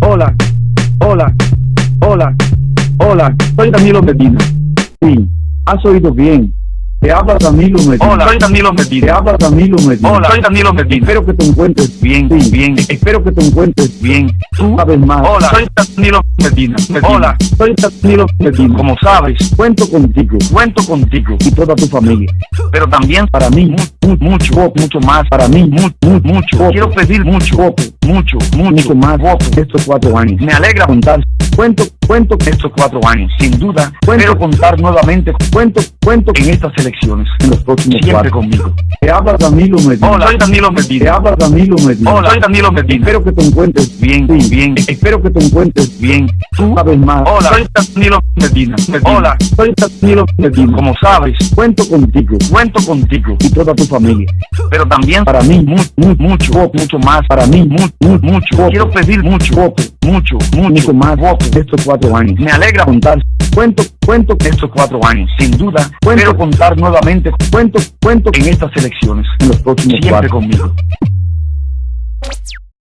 Hola, hola, hola, hola, soy Danilo Medina. Sí, has oído bien. Te habla Danilo Medina. Hola, soy Danilo Medina. Te habla Danilo Medina. Hola, soy Danilo Medina. Espero que te encuentres Bien, Sí, bien. Espero que te encuentres Bien. Tú sabes más. Hola, soy Danilo Medina. Medina. Hola, soy Danilo Medina. como sabes, Cuento contigo cuento contigo, y toda tu familia. pero también Para mí, mu- mu- mucho, mucho más. para mí, Mu- mu- mucho. Voto. Quiero pedir mucho, mucho, mucho mucho. más estos cuatro años. Me alegra contar. Cuento, cuento, estos cuatro años, sin duda. Quiero contar nuevamente cuento, cuento en estas elecciones. en los próximos Siempre cuatro. conmigo. Te habla Danilo Medina. Hola, soy Danilo Te Medina. habla Danilo Medina. Hola, soy Danilo Medina. Espero que te encuentres Bien, Sí, bien. Espero que te encuentres Bien. Tú sabes más. Hola, soy Danilo Medina. Medina. Hola, soy Danilo Medina. como sabes, Cuento contigo cuento contigo, y toda tu familia. Pero también Para mí, mu- mu- mucho, mucho más. para mí, Mu- mu- mucho. Voto. Quiero pedir mucho, Voto. mucho, mucho más de estos cuatro años. Me alegra contar. Cuento, cuento, estos cuatro años, sin duda. Cuento. Quiero contar nuevamente cuento, cuento en estas elecciones. en los próximos Siempre cuatro. conmigo.